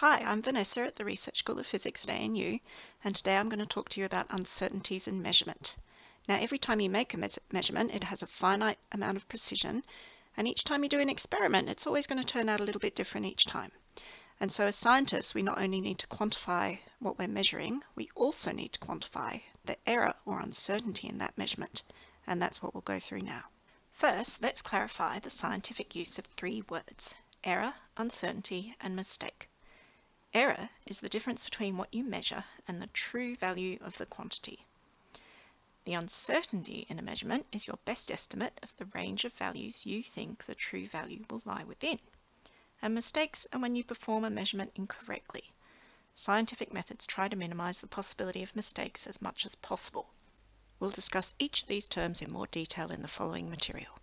Hi, I'm Vanessa at the Research School of Physics at ANU, and today I'm going to talk to you about uncertainties in measurement. Now, every time you make a me measurement, it has a finite amount of precision, and each time you do an experiment, it's always going to turn out a little bit different each time. And so as scientists, we not only need to quantify what we're measuring, we also need to quantify the error or uncertainty in that measurement, and that's what we'll go through now. First, let's clarify the scientific use of three words, error, uncertainty, and mistake. Error is the difference between what you measure and the true value of the quantity. The uncertainty in a measurement is your best estimate of the range of values you think the true value will lie within. And mistakes are when you perform a measurement incorrectly. Scientific methods try to minimize the possibility of mistakes as much as possible. We'll discuss each of these terms in more detail in the following material.